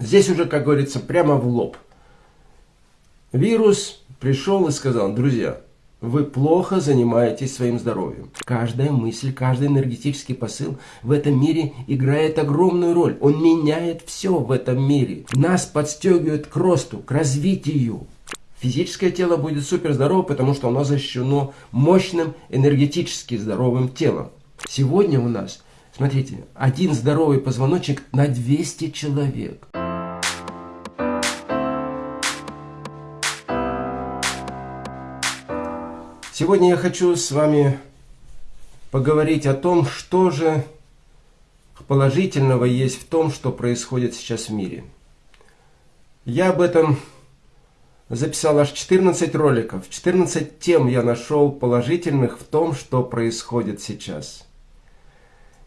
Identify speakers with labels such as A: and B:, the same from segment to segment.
A: Здесь уже, как говорится, прямо в лоб. Вирус пришел и сказал, друзья, вы плохо занимаетесь своим здоровьем. Каждая мысль, каждый энергетический посыл в этом мире играет огромную роль. Он меняет все в этом мире. Нас подстегивает к росту, к развитию. Физическое тело будет супер здорово, потому что оно защищено мощным энергетически здоровым телом. Сегодня у нас, смотрите, один здоровый позвоночник на 200 человек. Сегодня я хочу с вами поговорить о том, что же положительного есть в том, что происходит сейчас в мире. Я об этом записал аж 14 роликов. 14 тем я нашел положительных в том, что происходит сейчас.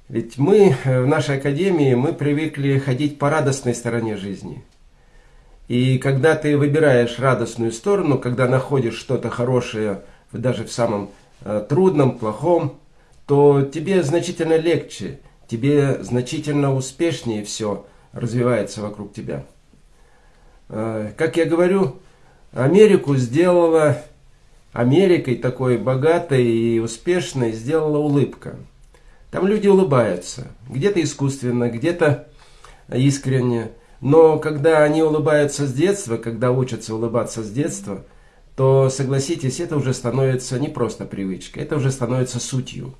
A: Ведь мы в нашей академии, мы привыкли ходить по радостной стороне жизни. И когда ты выбираешь радостную сторону, когда находишь что-то хорошее – даже в самом э, трудном, плохом, то тебе значительно легче, тебе значительно успешнее все развивается вокруг тебя. Э, как я говорю, Америку сделала, Америкой такой богатой и успешной сделала улыбка. Там люди улыбаются, где-то искусственно, где-то искренне. Но когда они улыбаются с детства, когда учатся улыбаться с детства – то, согласитесь, это уже становится не просто привычкой, это уже становится сутью.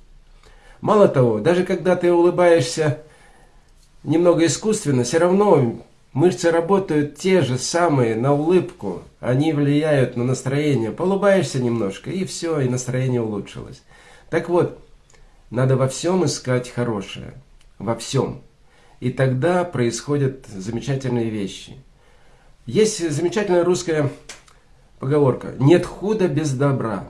A: Мало того, даже когда ты улыбаешься немного искусственно, все равно мышцы работают те же самые на улыбку, они влияют на настроение. Полыбаешься немножко, и все, и настроение улучшилось. Так вот, надо во всем искать хорошее, во всем. И тогда происходят замечательные вещи. Есть замечательная русская поговорка «нет худа без добра».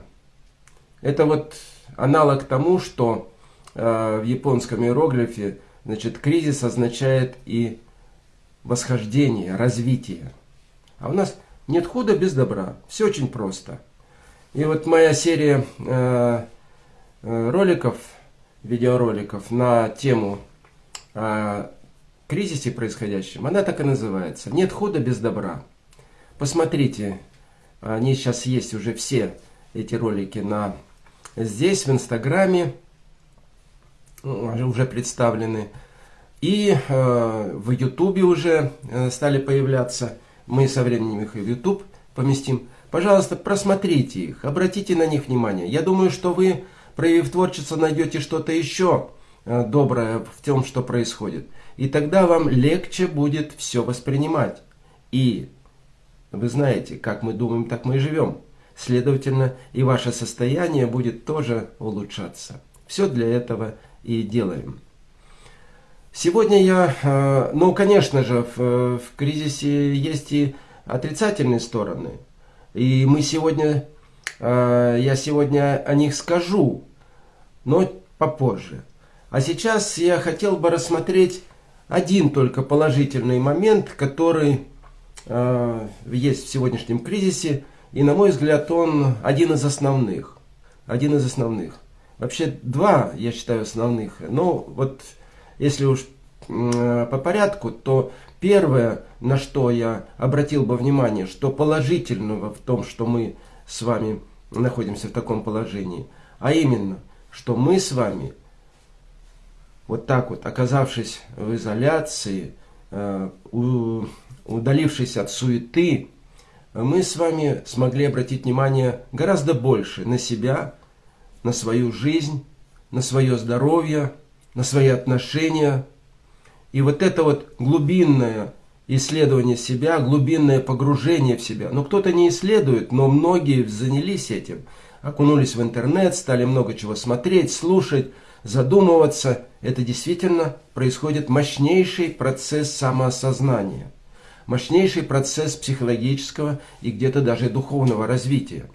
A: Это вот аналог тому, что э, в японском иероглифе значит, кризис означает и восхождение, развитие. А у нас нет худа без добра. Все очень просто. И вот моя серия э, э роликов, видеороликов на тему о кризисе происходящем, она так и называется. Нет худа без добра. Посмотрите, они сейчас есть уже все эти ролики на здесь, в Инстаграме, уже представлены. И э, в Ютубе уже э, стали появляться. Мы со временем их и в Ютуб поместим. Пожалуйста, просмотрите их, обратите на них внимание. Я думаю, что вы, проявив творчество, найдете что-то еще э, доброе в том, что происходит. И тогда вам легче будет все воспринимать. И вы знаете, как мы думаем, так мы и живем. Следовательно, и ваше состояние будет тоже улучшаться. Все для этого и делаем. Сегодня я, э, ну, конечно же, в, в кризисе есть и отрицательные стороны. И мы сегодня, э, я сегодня о них скажу, но попозже. А сейчас я хотел бы рассмотреть один только положительный момент, который Э, есть в сегодняшнем кризисе. И, на мой взгляд, он один из основных. Один из основных. Вообще, два, я считаю, основных. Но вот, если уж по порядку, то первое, на что я обратил бы внимание, что положительного в том, что мы с вами находимся в таком положении, а именно, что мы с вами, вот так вот, оказавшись в изоляции, э, удалившись от суеты, мы с вами смогли обратить внимание гораздо больше на себя, на свою жизнь, на свое здоровье, на свои отношения. И вот это вот глубинное исследование себя, глубинное погружение в себя. Но кто-то не исследует, но многие занялись этим. Окунулись в интернет, стали много чего смотреть, слушать, задумываться. Это действительно происходит мощнейший процесс самоосознания мощнейший процесс психологического и где-то даже духовного развития.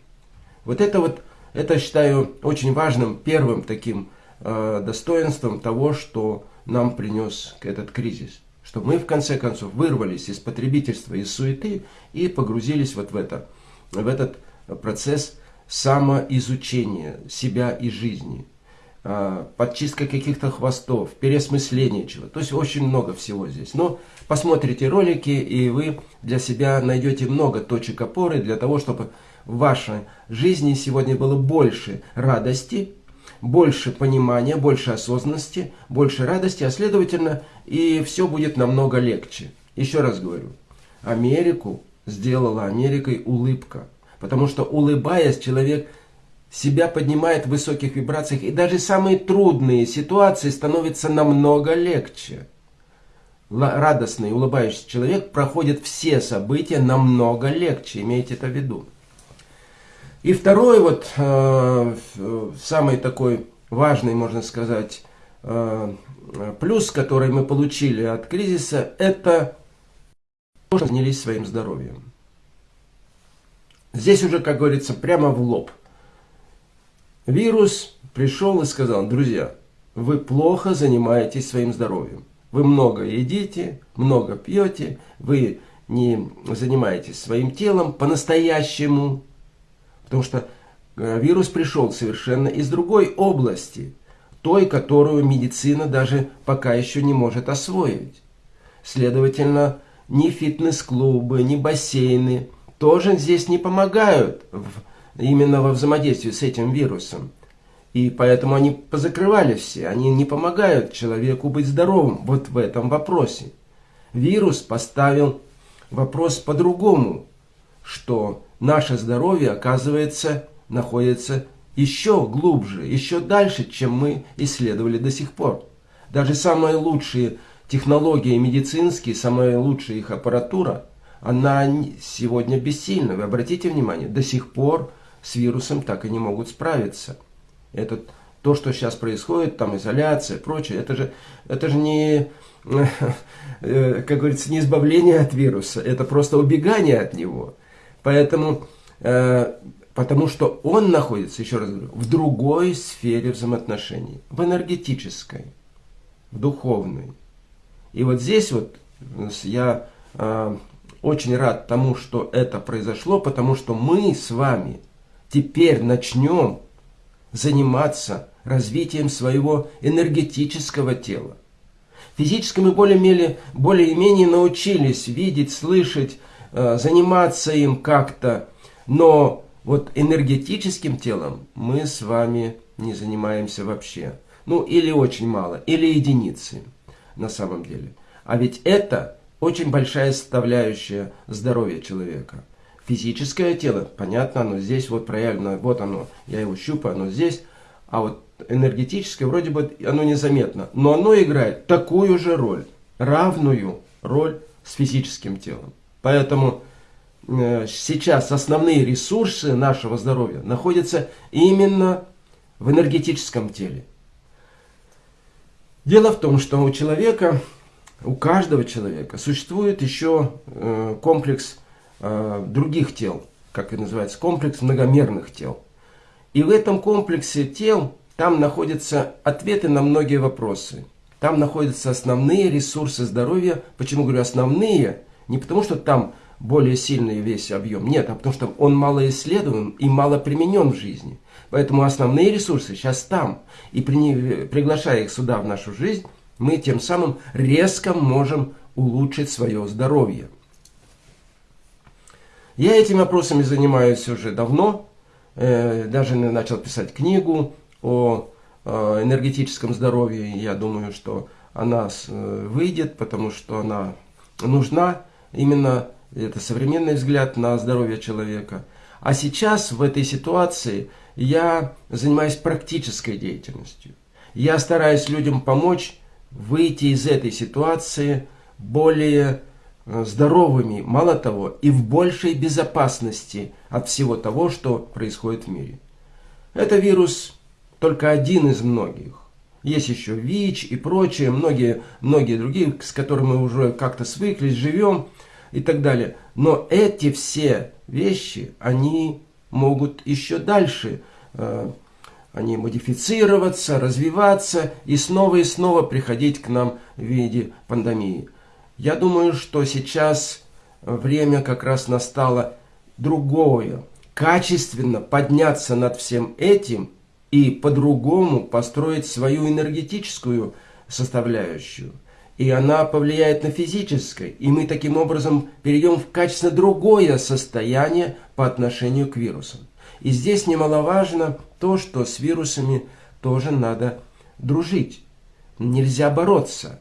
A: Вот это вот, это считаю очень важным первым таким э, достоинством того, что нам принес этот кризис. Что мы в конце концов вырвались из потребительства, из суеты и погрузились вот в, это, в этот процесс самоизучения себя и жизни. А, подчистка каких-то хвостов, переосмысление чего. То есть очень много всего здесь. Но посмотрите ролики, и вы для себя найдете много точек опоры для того, чтобы в вашей жизни сегодня было больше радости, больше понимания, больше осознанности, больше радости, а следовательно и все будет намного легче. Еще раз говорю, Америку сделала Америкой улыбка. Потому что улыбаясь, человек себя поднимает в высоких вибрациях, и даже самые трудные ситуации становятся намного легче. Радостный, улыбающийся человек проходит все события намного легче, имейте это в виду. И второй вот, э, самый такой важный, можно сказать, э, плюс, который мы получили от кризиса, это то, что занялись своим здоровьем. Здесь уже, как говорится, прямо в лоб. Вирус пришел и сказал, друзья, вы плохо занимаетесь своим здоровьем. Вы много едите, много пьете, вы не занимаетесь своим телом по-настоящему. Потому что э, вирус пришел совершенно из другой области, той, которую медицина даже пока еще не может освоить. Следовательно, ни фитнес-клубы, ни бассейны – тоже здесь не помогают в, именно во взаимодействии с этим вирусом. И поэтому они позакрывали все, они не помогают человеку быть здоровым вот в этом вопросе. Вирус поставил вопрос по-другому, что наше здоровье, оказывается, находится еще глубже, еще дальше, чем мы исследовали до сих пор. Даже самые лучшие технологии медицинские, самая лучшая их аппаратура – она сегодня бессильна. Вы обратите внимание, до сих пор с вирусом так и не могут справиться. Это то, что сейчас происходит, там изоляция, прочее, это же, это же не, э, как говорится, не избавление от вируса, это просто убегание от него. Поэтому, э, потому что он находится, еще раз говорю, в другой сфере взаимоотношений, в энергетической, в духовной. И вот здесь вот я э, очень рад тому, что это произошло, потому что мы с вами теперь начнем заниматься развитием своего энергетического тела. Физически мы более-менее более научились видеть, слышать, э, заниматься им как-то, но вот энергетическим телом мы с вами не занимаемся вообще. Ну, или очень мало, или единицы на самом деле. А ведь это очень большая составляющая здоровья человека. Физическое тело, понятно, оно здесь вот проявлено, вот оно, я его щупаю, оно здесь. А вот энергетическое, вроде бы оно незаметно, но оно играет такую же роль, равную роль с физическим телом. Поэтому э, сейчас основные ресурсы нашего здоровья находятся именно в энергетическом теле. Дело в том, что у человека у каждого человека существует еще э, комплекс э, других тел, как это называется, комплекс многомерных тел. И в этом комплексе тел там находятся ответы на многие вопросы. Там находятся основные ресурсы здоровья. Почему говорю основные? Не потому, что там более сильный весь объем. Нет, а потому что он мало исследован и мало применен в жизни. Поэтому основные ресурсы сейчас там. И при, приглашая их сюда в нашу жизнь, мы тем самым резко можем улучшить свое здоровье. Я этими вопросами занимаюсь уже давно, э, даже начал писать книгу о э, энергетическом здоровье. Я думаю, что она э, выйдет, потому что она нужна. Именно это современный взгляд на здоровье человека. А сейчас в этой ситуации я занимаюсь практической деятельностью. Я стараюсь людям помочь выйти из этой ситуации более здоровыми, мало того, и в большей безопасности от всего того, что происходит в мире. Это вирус только один из многих. Есть еще ВИЧ и прочие, многие, многие другие, с которыми мы уже как-то свыклись, живем и так далее. Но эти все вещи, они могут еще дальше э, они модифицироваться, развиваться и снова и снова приходить к нам в виде пандемии. Я думаю, что сейчас время как раз настало другое. Качественно подняться над всем этим и по-другому построить свою энергетическую составляющую. И она повлияет на физическое. И мы таким образом перейдем в качественно другое состояние по отношению к вирусам. И здесь немаловажно то, что с вирусами тоже надо дружить. Нельзя бороться.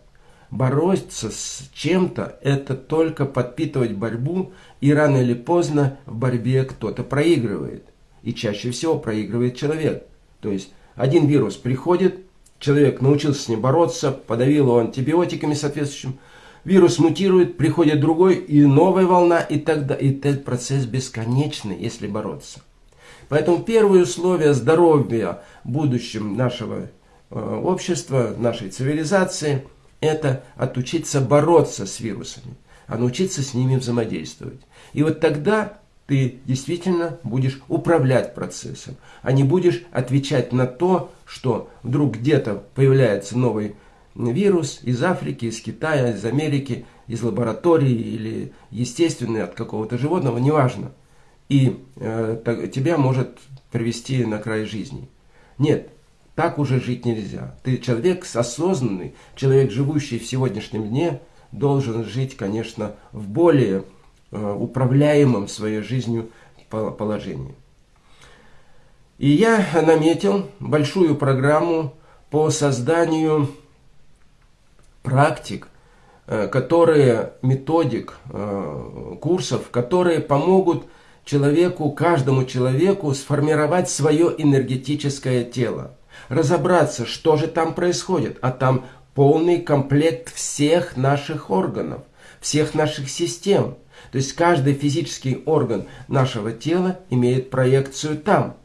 A: Бороться с чем-то – это только подпитывать борьбу, и рано или поздно в борьбе кто-то проигрывает. И чаще всего проигрывает человек. То есть один вирус приходит, человек научился с ним бороться, подавил его антибиотиками соответствующим, вирус мутирует, приходит другой, и новая волна, и тогда и этот процесс бесконечный, если бороться. Поэтому первое условие здоровья будущем нашего э, общества, нашей цивилизации, это отучиться бороться с вирусами, а научиться с ними взаимодействовать. И вот тогда ты действительно будешь управлять процессом, а не будешь отвечать на то, что вдруг где-то появляется новый вирус из Африки, из Китая, из Америки, из лаборатории или естественный от какого-то животного, неважно и э, тебя может привести на край жизни. Нет, так уже жить нельзя. Ты человек осознанный, человек, живущий в сегодняшнем дне, должен жить, конечно, в более э, управляемом своей жизнью положении. И я наметил большую программу по созданию практик, э, которые, методик, э, курсов, которые помогут человеку, каждому человеку сформировать свое энергетическое тело. Разобраться, что же там происходит. А там полный комплект всех наших органов, всех наших систем. То есть каждый физический орган нашего тела имеет проекцию там,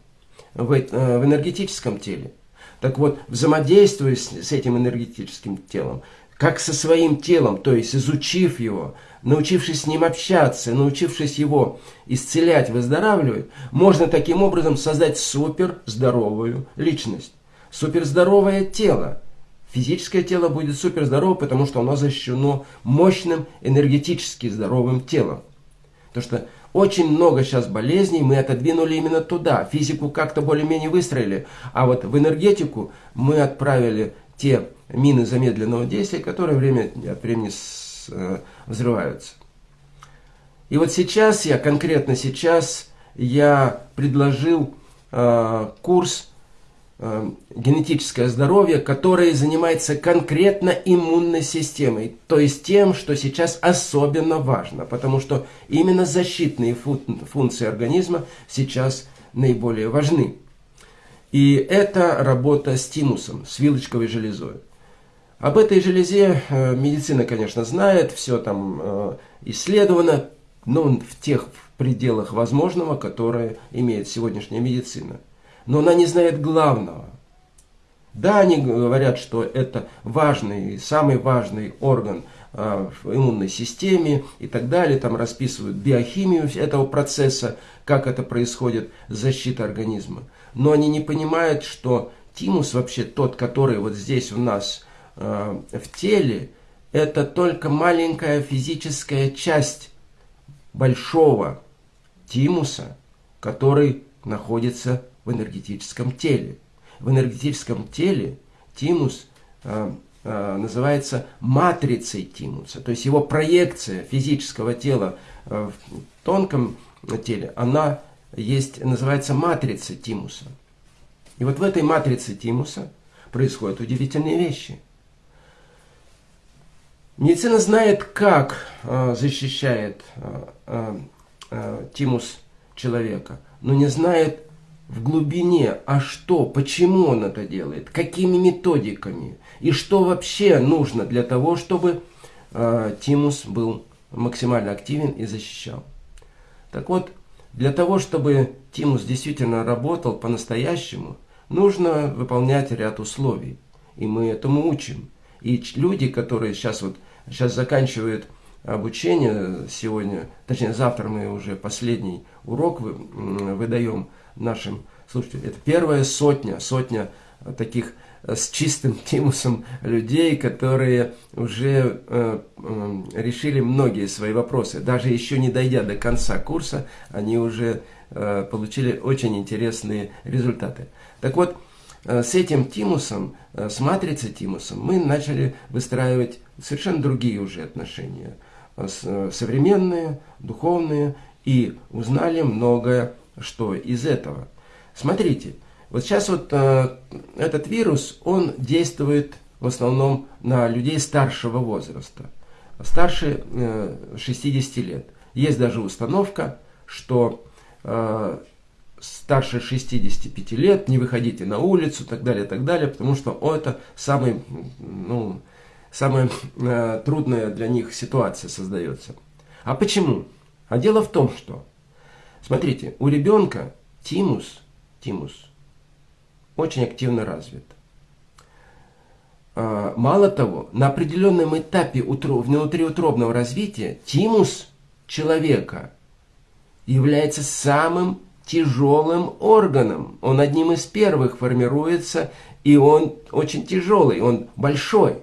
A: в, э, в энергетическом теле. Так вот, взаимодействуя с, с этим энергетическим телом, как со своим телом, то есть изучив его, научившись с ним общаться, научившись его исцелять, выздоравливать, можно таким образом создать суперздоровую личность, суперздоровое тело. Физическое тело будет суперздорово, потому что оно защищено мощным энергетически здоровым телом. Потому что очень много сейчас болезней мы отодвинули именно туда. Физику как-то более-менее выстроили, а вот в энергетику мы отправили те мины замедленного действия, которые время от времени Э, взрываются. И вот сейчас я, конкретно сейчас, я предложил э, курс «Генетическое здоровье», который занимается конкретно иммунной системой, то есть тем, что сейчас особенно важно, потому что именно защитные функции организма сейчас наиболее важны. И это работа с тимусом, с вилочковой железой. Об этой железе э, медицина, конечно, знает, все там э, исследовано, но в тех пределах возможного, которые имеет сегодняшняя медицина. Но она не знает главного. Да, они говорят, что это важный, самый важный орган э, в иммунной системе и так далее, там расписывают биохимию этого процесса, как это происходит, защита организма. Но они не понимают, что тимус вообще тот, который вот здесь у нас Э, в теле это только маленькая физическая часть большого тимуса, который находится в энергетическом теле. В энергетическом теле тимус э, э, называется матрицей тимуса, то есть его проекция физического тела э, в тонком теле, она есть, называется матрицей тимуса. И вот в этой матрице тимуса происходят удивительные вещи – Медицина знает, как э, защищает э, э, э, тимус человека, но не знает в глубине, а что, почему он это делает, какими методиками и что вообще нужно для того, чтобы э, тимус был максимально активен и защищал. Так вот, для того, чтобы тимус действительно работал по-настоящему, нужно выполнять ряд условий. И мы этому учим. И люди, которые сейчас вот сейчас заканчивают обучение сегодня, точнее завтра мы уже последний урок выдаем нашим слушателям. Это первая сотня, сотня таких э, с чистым тимусом людей, которые уже э, э, решили многие свои вопросы. Даже еще не дойдя до конца курса, они уже э, получили очень интересные результаты. Так вот, э, с этим тимусом, э, с матрицей тимусом, мы начали выстраивать совершенно другие уже отношения. Современные, духовные, и узнали многое, что из этого. Смотрите, вот сейчас вот этот вирус, он действует в основном на людей старшего возраста, старше 60 лет. Есть даже установка, что старше 65 лет, не выходите на улицу, так далее, так далее, потому что это самый, ну, самая э, трудная для них ситуация создается. А почему? А дело в том, что, смотрите, у ребенка тимус, тимус очень активно развит. Э, мало того, на определенном этапе внутриутробного развития тимус человека является самым тяжелым органом. Он одним из первых формируется, и он очень тяжелый, он большой.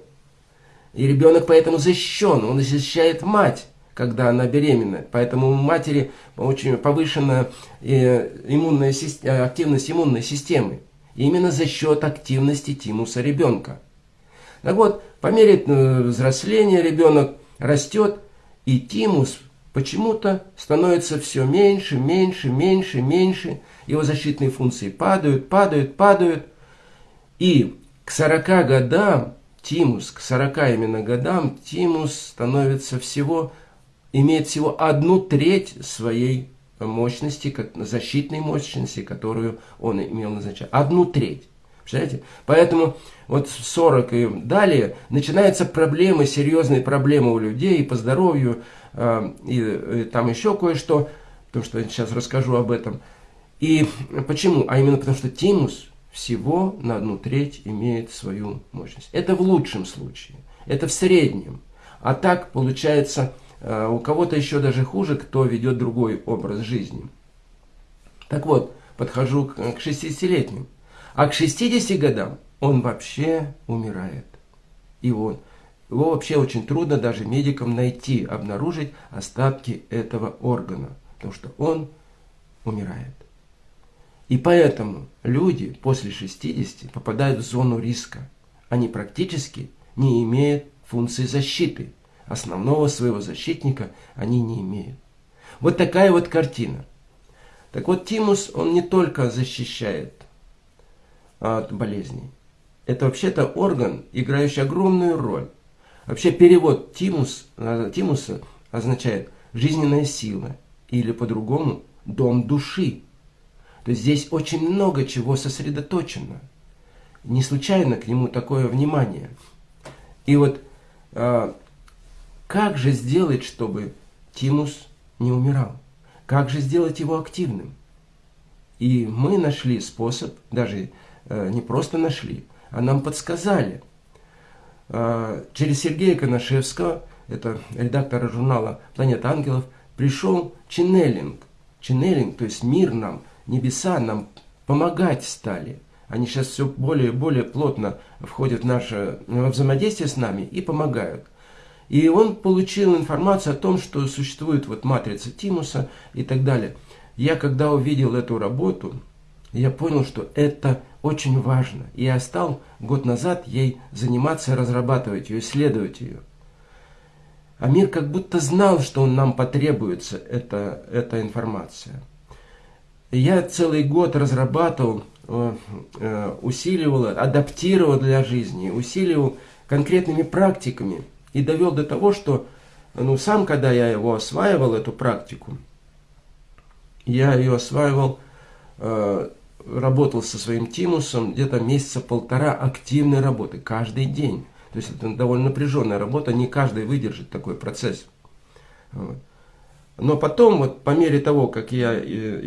A: И ребенок поэтому защищен, он защищает мать, когда она беременна. Поэтому у матери очень повышенная э, иммунная, э, активность иммунной системы. Именно за счет активности тимуса ребенка. Так вот, по мере э, взросления ребенок растет, и тимус почему-то становится все меньше, меньше, меньше, меньше. Его защитные функции падают, падают, падают. И к 40 годам тимус, к 40 именно годам, тимус становится всего, имеет всего одну треть своей мощности, защитной мощности, которую он имел назначение. Одну треть. Представляете? Поэтому вот в 40 и далее начинаются проблемы, серьезные проблемы у людей и по здоровью, а, и, и там еще кое-что, потому что я сейчас расскажу об этом. И почему? А именно потому, что тимус всего на одну треть имеет свою мощность. Это в лучшем случае, это в среднем. А так получается, у кого-то еще даже хуже, кто ведет другой образ жизни. Так вот, подхожу к 60-летним. А к 60 годам он вообще умирает. И его вообще очень трудно даже медикам найти, обнаружить остатки этого органа, потому что он умирает. И поэтому люди после 60 попадают в зону риска. Они практически не имеют функции защиты. Основного своего защитника они не имеют. Вот такая вот картина. Так вот, тимус, он не только защищает от болезней. Это вообще-то орган, играющий огромную роль Вообще перевод тимус, э, тимуса означает жизненная сила или по-другому дом души. То есть здесь очень много чего сосредоточено. Не случайно к нему такое внимание. И вот э, как же сделать, чтобы тимус не умирал? Как же сделать его активным? И мы нашли способ, даже э, не просто нашли, а нам подсказали – а, через Сергея Коношевского, это редактора журнала «Планета ангелов», пришел ченнелинг. Ченнелинг, то есть мир нам, небеса нам помогать стали. Они сейчас все более и более плотно входят в наше взаимодействие с нами и помогают. И он получил информацию о том, что существует вот матрица Тимуса и так далее. Я когда увидел эту работу, я понял, что это очень важно. И я стал год назад ей заниматься, разрабатывать ее, исследовать ее. А мир как будто знал, что нам потребуется эта, эта информация. Я целый год разрабатывал, э, э, усиливал, адаптировал для жизни, усиливал конкретными практиками и довел до того, что ну, сам, когда я его осваивал, эту практику, я ее осваивал э, работал со своим тимусом где-то месяца полтора активной работы, каждый день. То есть это довольно напряженная работа, не каждый выдержит такой процесс. Но потом, вот по мере того, как я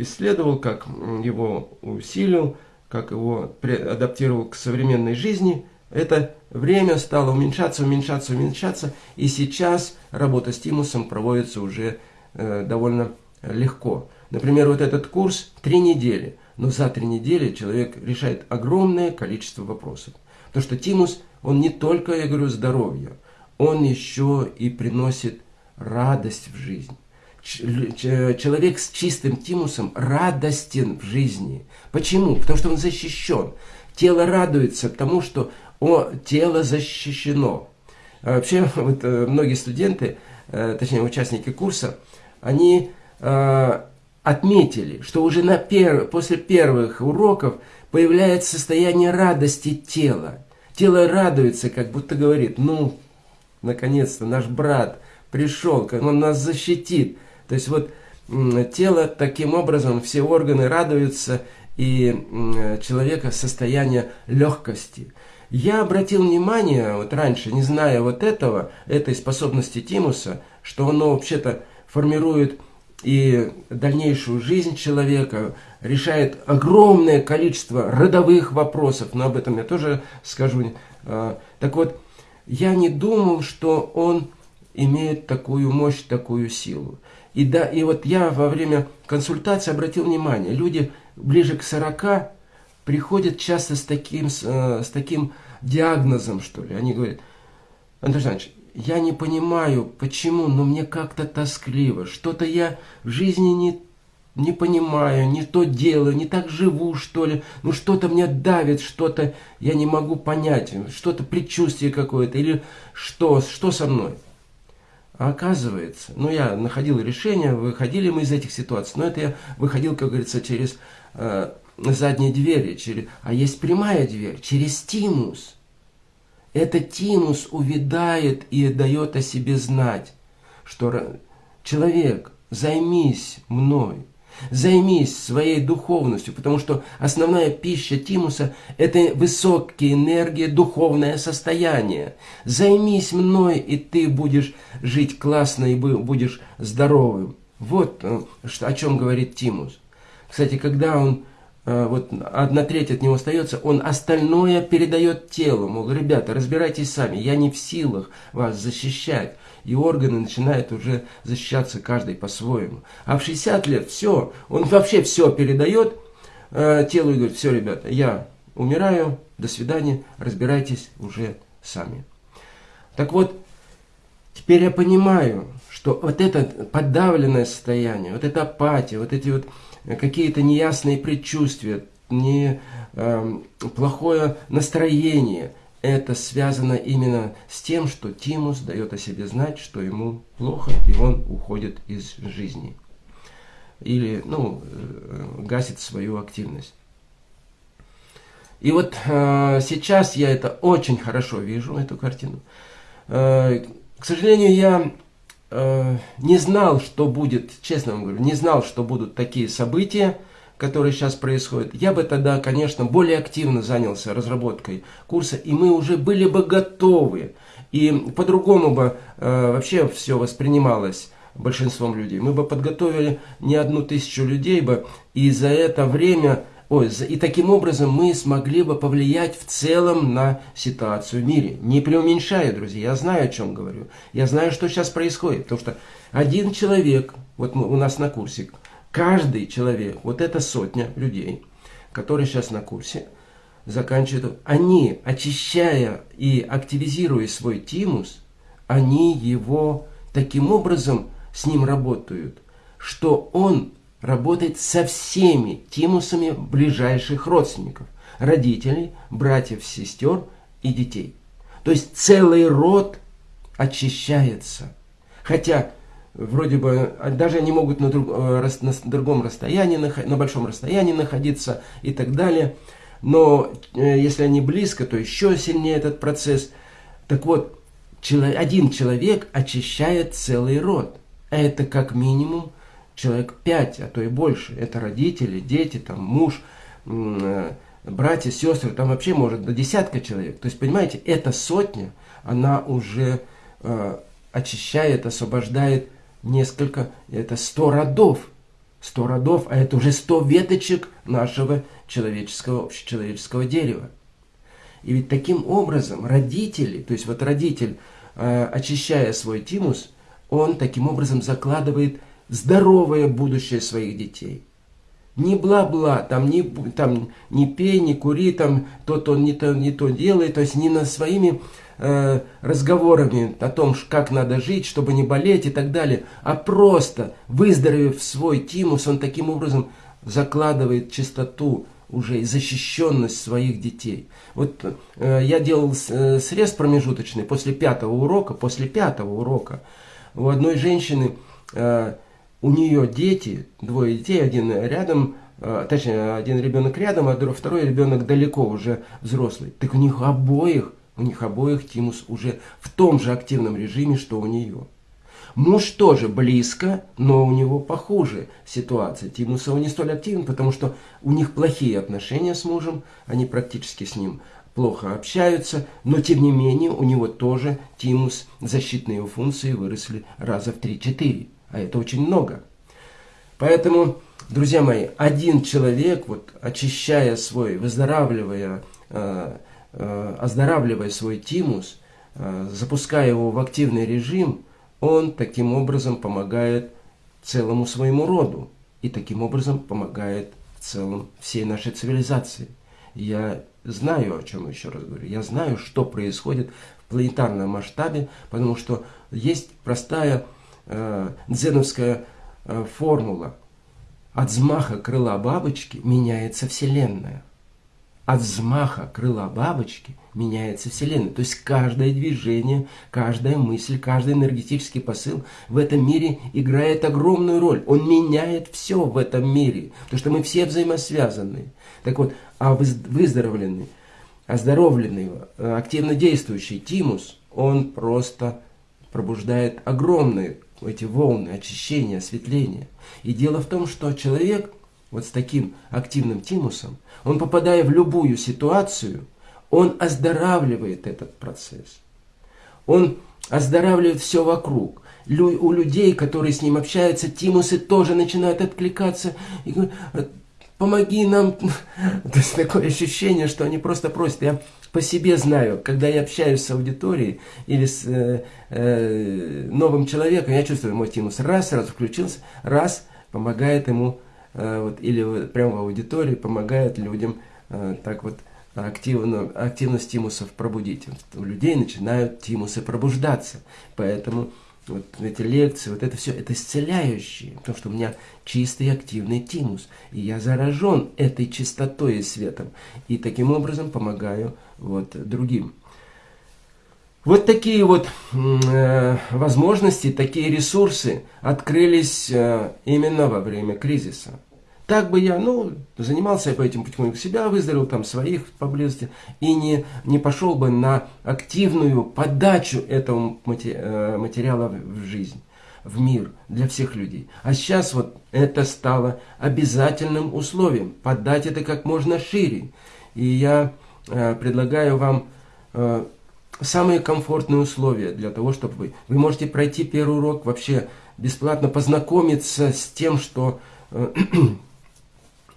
A: исследовал, как его усилил, как его адаптировал к современной жизни, это время стало уменьшаться, уменьшаться, уменьшаться. И сейчас работа с тимусом проводится уже э, довольно легко. Например, вот этот курс три недели – но за три недели человек решает огромное количество вопросов. Потому что тимус, он не только, я говорю, здоровье, он еще и приносит радость в жизнь. Человек с чистым тимусом радостен в жизни. Почему? Потому что он защищен. тело радуется, потому что о, тело защищено. А вообще, вот, э, многие студенты, э, точнее участники курса, они э, отметили, что уже на пер... после первых уроков появляется состояние радости тела. Тело радуется, как будто говорит, ну, наконец-то наш брат пришел, он нас защитит. То есть вот тело таким образом, все органы радуются, и человека состояние легкости. Я обратил внимание, вот раньше, не зная вот этого, этой способности Тимуса, что оно вообще-то формирует и дальнейшую жизнь человека, решает огромное количество родовых вопросов, но об этом я тоже скажу. А, так вот, я не думал, что он имеет такую мощь, такую силу. И, да, и вот я во время консультации обратил внимание, люди ближе к 40 приходят часто с таким, с, э, с таким диагнозом, что ли. Они говорят, Андрей Александрович, я не понимаю, почему, но мне как-то тоскливо. Что-то я в жизни не, не понимаю, не то делаю, не так живу, что ли. Ну, что-то мне давит, что-то я не могу понять, что-то предчувствие какое-то, или что, что со мной. А оказывается, ну я находил решение, выходили мы из этих ситуаций, но это я выходил, как говорится, через э, задние двери, а есть прямая дверь, через тимус. Этот тимус увядает и дает о себе знать, что человек, займись мной, Займись своей духовностью, потому что основная пища Тимуса – это высокие энергии, духовное состояние. Займись мной, и ты будешь жить классно и будешь здоровым. Вот э, о чем говорит Тимус. Кстати, когда он, вот одна треть от него остается, он остальное передает телу. Мол, ребята, разбирайтесь сами, я не в силах вас защищать и органы начинают уже защищаться каждый по-своему. А в 60 лет все, он вообще все передает э, телу и говорит, все, ребята, я умираю, до свидания, разбирайтесь уже сами. Так вот, теперь я понимаю, что вот это подавленное состояние, вот эта апатия, вот эти вот какие-то неясные предчувствия, не, э, плохое настроение – это связано именно с тем, что Тимус дает о себе знать, что ему плохо, и он уходит из жизни. Или, ну, э, гасит свою активность. И вот э, сейчас я это очень хорошо вижу, эту картину. Э, к сожалению, я э, не знал, что будет, честно вам говорю, не знал, что будут такие события, который сейчас происходит, я бы тогда, конечно, более активно занялся разработкой курса, и мы уже были бы готовы. И по-другому бы э, вообще все воспринималось большинством людей. Мы бы подготовили не одну тысячу людей бы, и за это время, ой, и таким образом мы смогли бы повлиять в целом на ситуацию в мире. Не преуменьшаю, друзья, я знаю, о чем говорю. Я знаю, что сейчас происходит, потому что один человек, вот у нас на курсе, Каждый человек, вот эта сотня людей, которые сейчас на курсе, заканчивают, они, очищая и активизируя свой тимус, они его таким образом с ним работают, что он работает со всеми тимусами ближайших родственников, родителей, братьев, сестер и детей. То есть целый род очищается. Хотя вроде бы а даже они могут на, друг, э, на другом расстоянии, на большом расстоянии находиться и так далее. Но э, если они близко, то еще сильнее этот процесс. Так вот, один человек очищает целый род. А это как минимум человек пять, а то и больше. Это родители, дети, там, муж, э, братья, сестры, там вообще может до десятка человек. То есть, понимаете, эта сотня, она уже очищает, освобождает несколько, это сто родов. Сто родов, а это уже сто веточек нашего человеческого, общечеловеческого дерева. И ведь таким образом родители, то есть вот родитель, э, очищая свой тимус, он таким образом закладывает здоровое будущее своих детей. Не бла-бла, там не, там не пей, не кури, там то-то не то, не то делай, то есть не на своими э, разговорами о том, как надо жить, чтобы не болеть и так далее, а просто выздоровев свой тимус, он таким образом закладывает чистоту уже и защищенность своих детей. Вот э, я делал э, срез промежуточный после пятого урока, после пятого урока у одной женщины, э, у нее дети, двое детей, один рядом, э, точнее, один ребенок рядом, а второй ребенок далеко уже взрослый. Так у них обоих, у них обоих тимус уже в том же активном режиме, что у нее. Муж тоже близко, но у него похуже ситуация. Тимус не столь активен, потому что у них плохие отношения с мужем, они практически с ним плохо общаются, но тем не менее у него тоже тимус, защитные его функции выросли раза в 3-4, а это очень много. Поэтому, друзья мои, один человек, вот, очищая свой, выздоравливая, э, э, оздоравливая свой тимус, э, запуская его в активный режим – он таким образом помогает целому своему роду и таким образом помогает в целом всей нашей цивилизации. Я знаю, о чем еще раз говорю, я знаю, что происходит в планетарном масштабе, потому что есть простая э, дзеновская э, формула. От взмаха крыла бабочки меняется Вселенная от взмаха крыла бабочки меняется Вселенная. То есть каждое движение, каждая мысль, каждый энергетический посыл в этом мире играет огромную роль. Он меняет все в этом мире, потому что мы все взаимосвязаны. Так вот, а выздоровленный, оздоровленный, активно действующий тимус, он просто пробуждает огромные эти волны очищения, осветления. И дело в том, что человек – вот с таким активным тимусом, он, попадая в любую ситуацию, он оздоравливает этот процесс. Он оздоравливает все вокруг. Лю у людей, которые с ним общаются, тимусы тоже начинают откликаться и говорят, помоги нам. То есть такое ощущение, что они просто просят. Я по себе знаю, когда я общаюсь с аудиторией или с э, э, новым человеком, я чувствую, мой тимус раз, сразу включился, раз, помогает ему Э, вот, или прямо в аудитории помогает людям э, так вот активно, активность тимусов пробудить. У людей начинают тимусы пробуждаться. Поэтому вот эти лекции, вот это все, это исцеляющие, потому что у меня чистый активный тимус, и я заражен этой чистотой и светом, и таким образом помогаю вот другим. Вот такие вот э, возможности, такие ресурсы открылись э, именно во время кризиса. Так бы я, ну, занимался по этим потихоньку себя, выздоровел там своих поблизости и не, не пошел бы на активную подачу этого э, материала в жизнь, в мир для всех людей. А сейчас вот это стало обязательным условием, подать это как можно шире. И я э, предлагаю вам э, самые комфортные условия для того, чтобы вы... Вы можете пройти первый урок вообще бесплатно, познакомиться с тем, что э,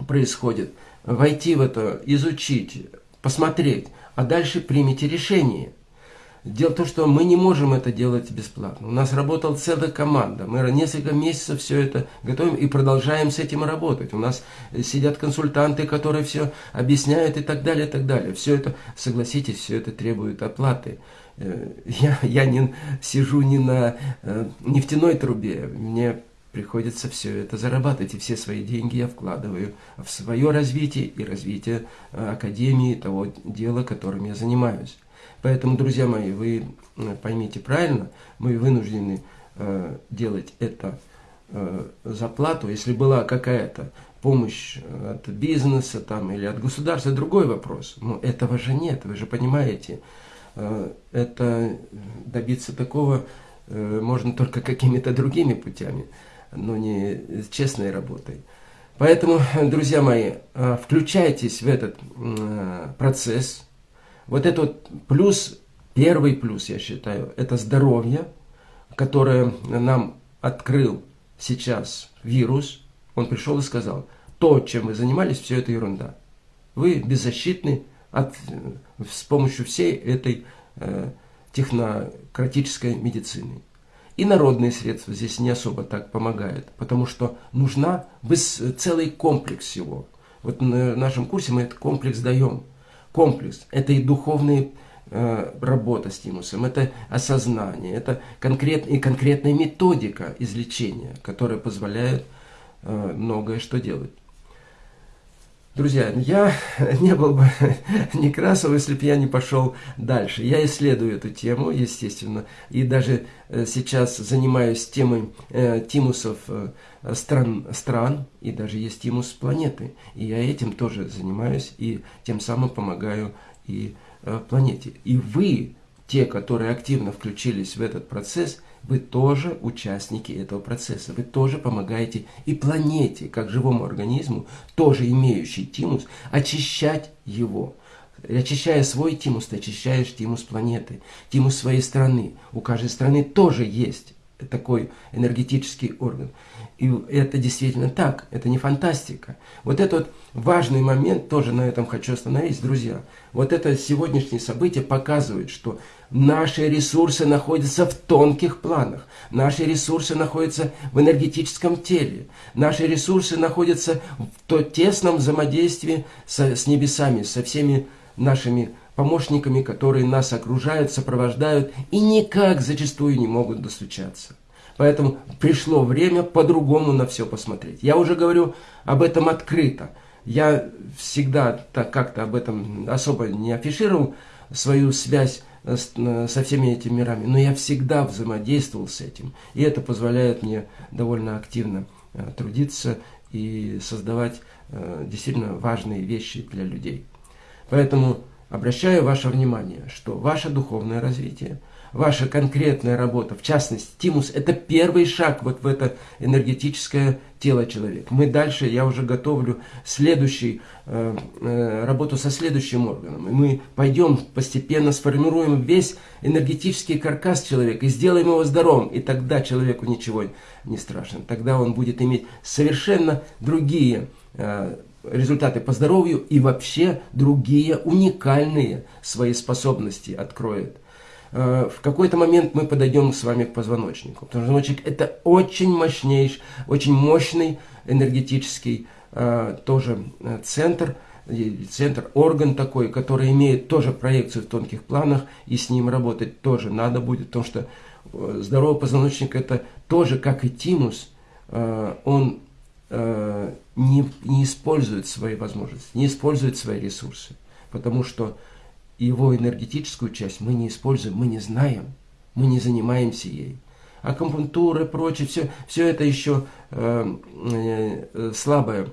A: происходит, войти в это, изучить, посмотреть, а дальше примите решение. Дело в том, что мы не можем это делать бесплатно. У нас работала целая команда. Мы несколько месяцев все это готовим и продолжаем с этим работать. У нас сидят консультанты, которые все объясняют и так далее, и так далее. Все это, согласитесь, все это требует оплаты. Э, я, я не сижу не на э, нефтяной трубе. Мне приходится все это зарабатывать, и все свои деньги я вкладываю в свое развитие и развитие э, Академии, того дела, которым я занимаюсь. Поэтому, друзья мои, вы э, поймите правильно, мы вынуждены э, делать это э. Если была какая-то помощь от бизнеса там, или от государства, другой вопрос. Но этого же нет, вы же понимаете. Это добиться такого можно только какими-то другими путями, но не честной работой. Поэтому, друзья мои, э, включайтесь в этот э, процесс – вот этот плюс, первый плюс, я считаю, это здоровье, которое нам открыл сейчас вирус. Он пришел и сказал, то, чем вы занимались, все это ерунда. Вы беззащитны от, с помощью всей этой э, технократической медицины. И народные средства здесь не особо так помогают, потому что нужна целый комплекс всего. Вот на нашем курсе мы этот комплекс даем – комплекс. Это и духовная э, работа с тимусом, это осознание, это конкрет, и конкретная методика излечения, которая позволяет э, многое что делать. Друзья, я не был бы Некрасов, если бы я не пошел дальше. Я исследую эту тему, естественно, и даже э, сейчас занимаюсь темой э, тимусов э, стран, стран, и даже есть тимус планеты. И я этим тоже занимаюсь, и тем самым помогаю и планете. И вы, те, которые активно включились в этот процесс, вы тоже участники этого процесса. Вы тоже помогаете и планете, как живому организму, тоже имеющий тимус, очищать его. Очищая свой тимус, ты очищаешь тимус планеты, тимус своей страны. У каждой страны тоже есть такой энергетический орган. И это действительно так, это не фантастика. Вот этот важный момент, тоже на этом хочу остановиться, друзья. Вот это сегодняшнее событие показывает, что наши ресурсы находятся в тонких планах, наши ресурсы находятся в энергетическом теле, наши ресурсы находятся в то тесном взаимодействии со, с небесами, со всеми нашими помощниками, которые нас окружают, сопровождают и никак зачастую не могут достучаться. Поэтому пришло время по-другому на все посмотреть. Я уже говорю об этом открыто. Я всегда так как-то об этом особо не афишировал свою связь со всеми этими мирами, но я всегда взаимодействовал с этим. И это позволяет мне довольно активно э, трудиться и создавать э, действительно важные вещи для людей. Поэтому обращаю ваше внимание, что ваше духовное развитие, ваша конкретная работа, в частности, тимус, это первый шаг вот в это энергетическое тело человека. Мы дальше, я уже готовлю следующий, э, э, работу со следующим органом. И мы пойдем постепенно, сформируем весь энергетический каркас человека и сделаем его здоровым. И тогда человеку ничего не страшно. Тогда он будет иметь совершенно другие э, результаты по здоровью и вообще другие уникальные свои способности откроет. Э, в какой-то момент мы подойдем с вами к позвоночнику. Позвоночник это очень мощнейший, очень мощный энергетический э, тоже э, центр, центр, орган такой, который имеет тоже проекцию в тонких планах, и с ним работать тоже надо будет, потому что здоровый позвоночник это тоже, как и тимус, он не, не использует свои возможности, не использует свои ресурсы, потому что его энергетическую часть мы не используем, мы не знаем, мы не занимаемся ей. Акупунктура и прочее, все, все это еще э, э, слабое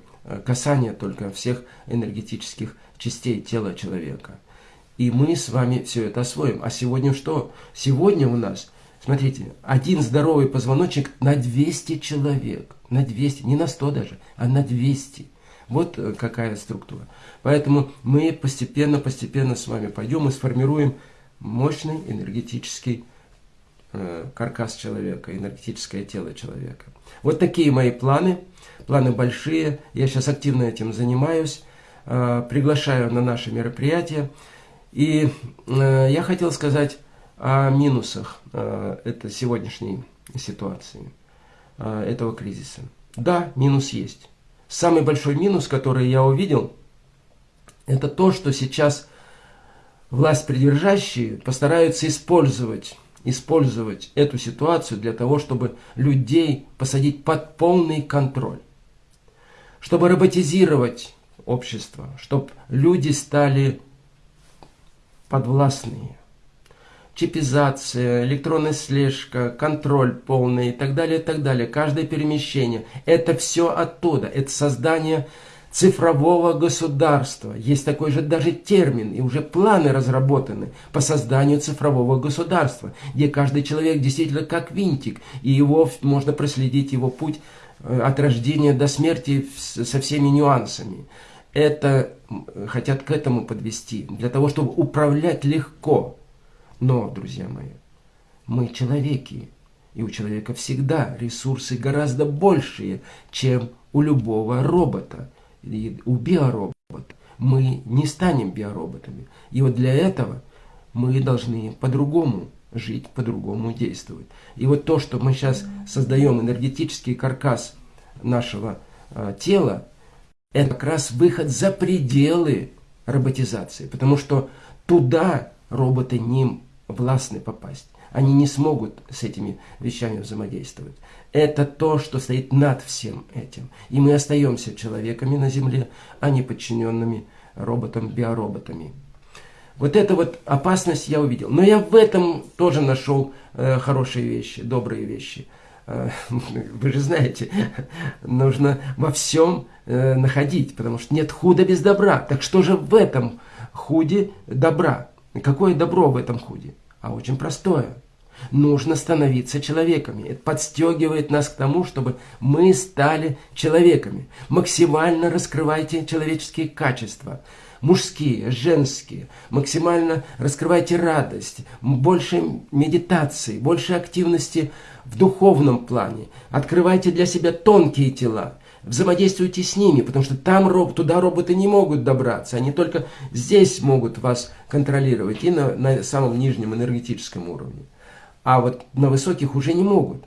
A: касание только всех энергетических частей тела человека. И мы с вами все это освоим. А сегодня что? Сегодня у нас Смотрите, один здоровый позвоночник на 200 человек. На 200, не на 100 даже, а на 200. Вот э, какая структура. Поэтому мы постепенно-постепенно с вами пойдем и сформируем мощный энергетический э, каркас человека, энергетическое тело человека. Вот такие мои планы. Планы большие. Я сейчас активно этим занимаюсь. Э, приглашаю на наши мероприятия. И я хотел сказать о минусах э, это сегодняшней ситуации, этого кризиса. Да, минус есть. Самый большой минус, который я увидел, это то, что сейчас власть придержащие постараются использовать, использовать эту ситуацию для того, чтобы людей посадить под полный контроль. Чтобы роботизировать общество, чтобы люди стали подвластные чипизация, электронная слежка, контроль полный и так далее, и так далее. Каждое перемещение. Это все оттуда. Это создание цифрового государства. Есть такой же даже термин, и уже планы разработаны по созданию цифрового государства, где каждый человек действительно как винтик, и его можно проследить его путь э, от рождения до смерти со всеми нюансами. Это хотят к этому подвести, для того, чтобы управлять легко. Но, друзья мои, мы человеки, и у человека всегда ресурсы гораздо большие, чем у любого робота, и у биоробота. Мы не станем биороботами. И вот для этого мы должны по-другому жить, по-другому действовать. И вот то, что мы сейчас создаем энергетический каркас нашего э, тела, это как раз выход за пределы роботизации, потому что туда роботы не властны попасть. Они не смогут с этими вещами взаимодействовать. Это то, что стоит над всем этим. И мы остаемся человеками на Земле, а не подчиненными роботам, биороботами. Вот эта вот опасность я увидел. Но я в этом тоже нашел э, хорошие вещи, добрые вещи. Э, вы же знаете, нужно во всем э, находить, потому что нет худа без добра. Так что же в этом худе добра? Какое добро в этом худе? А очень простое. Нужно становиться человеками. Это подстегивает нас к тому, чтобы мы стали человеками. Максимально раскрывайте человеческие качества мужские, женские. Максимально раскрывайте радость, больше медитации, больше активности в духовном плане. Открывайте для себя тонкие тела. Взаимодействуйте с ними, потому что там роб, туда роботы не могут добраться. Они только здесь могут вас контролировать и на, на самом нижнем энергетическом уровне. А вот на высоких уже не могут.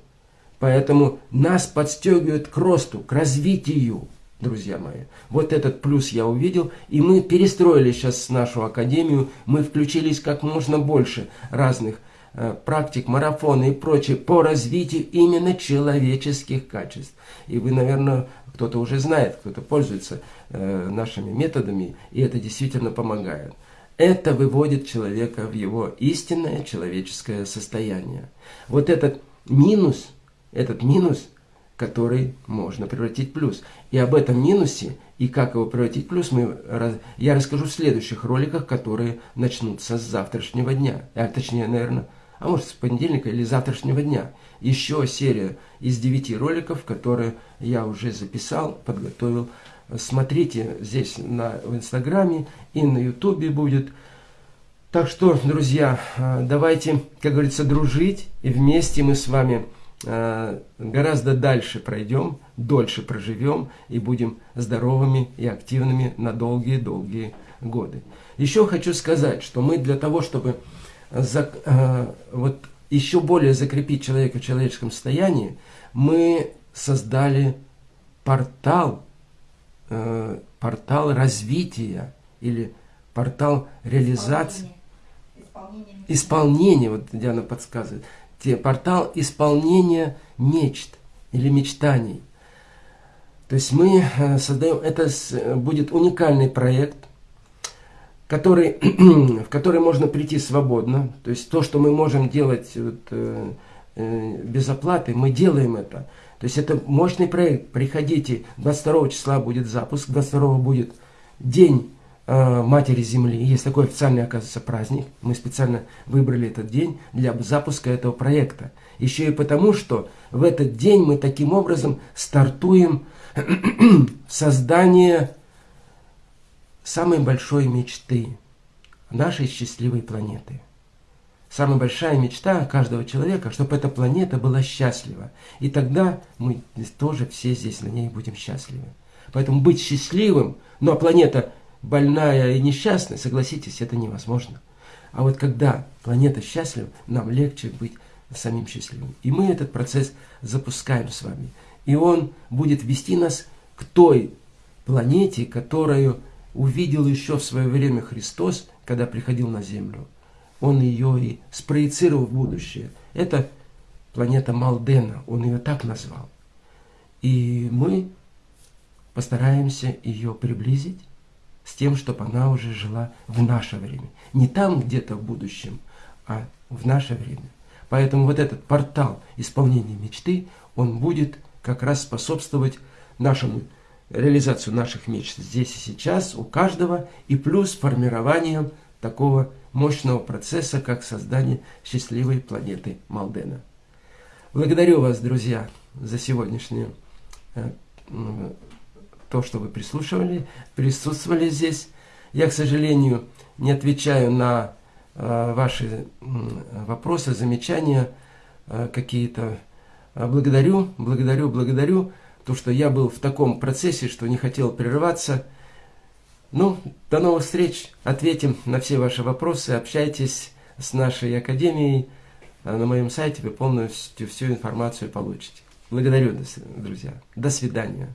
A: Поэтому нас подстегивают к росту, к развитию друзья мои. Вот этот плюс я увидел, и мы перестроили сейчас нашу академию, мы включились как можно больше разных э, практик, марафоны и прочее по развитию именно человеческих качеств. И вы, наверное, кто-то уже знает, кто-то пользуется э, нашими методами, и это действительно помогает. Это выводит человека в его истинное человеческое состояние. Вот этот минус, этот минус – который можно превратить в плюс. И об этом минусе и как его превратить в плюс мы, я расскажу в следующих роликах, которые начнутся с завтрашнего дня. А точнее, наверное, а может с понедельника или завтрашнего дня. Еще серия из девяти роликов, которые я уже записал, подготовил. Смотрите здесь на, в Инстаграме и на Ютубе будет. Так что, друзья, давайте, как говорится, дружить, и вместе мы с вами Э, гораздо дальше пройдем, дольше проживем и будем здоровыми и активными на долгие-долгие годы. Еще хочу сказать, что мы для того, чтобы за, э, вот еще более закрепить человека в человеческом состоянии, мы создали портал, э, портал развития или портал реализации, исполнения, исполнения, исполнения вот Диана подсказывает, портал исполнения мечт или мечтаний. То есть мы э, создаем, это будет уникальный проект, который, в который можно прийти свободно. То есть то, что мы можем делать вот, э, э, без оплаты, мы делаем это. То есть это мощный проект. Приходите, 22 числа будет запуск, 22 будет день Э, Матери Земли. Есть такой официальный, оказывается, праздник. Мы специально выбрали этот день для запуска этого проекта. Еще и потому, что в этот день мы таким образом стартуем создание самой большой мечты нашей счастливой планеты. Самая большая мечта каждого человека, чтобы эта планета была счастлива. И тогда мы тоже все здесь на ней будем счастливы. Поэтому быть счастливым, ну а планета больная и несчастная, согласитесь, это невозможно. А вот когда планета счастлива, нам легче быть самим счастливым. И мы этот процесс запускаем с вами. И он будет вести нас к той планете, которую увидел еще в свое время Христос, когда приходил на Землю. Он ее и спроецировал в будущее. Это планета Малдена, он ее так назвал. И мы постараемся ее приблизить с тем, чтобы она уже жила в наше время. Не там где-то в будущем, а в наше время. Поэтому вот этот портал исполнения мечты, он будет как раз способствовать нашему реализацию наших мечт здесь и сейчас у каждого, и плюс формированием такого мощного процесса, как создание счастливой планеты Малдена. Благодарю вас, друзья, за сегодняшнюю э, то, что вы прислушивали, присутствовали здесь. Я, к сожалению, не отвечаю на э, ваши вопросы, замечания э, какие-то. Благодарю, благодарю, благодарю, то, что я был в таком процессе, что не хотел прерываться. Ну, до новых встреч. Ответим на все ваши вопросы. Общайтесь с нашей академией. На моем сайте вы полностью всю информацию получите. Благодарю, друзья. До свидания.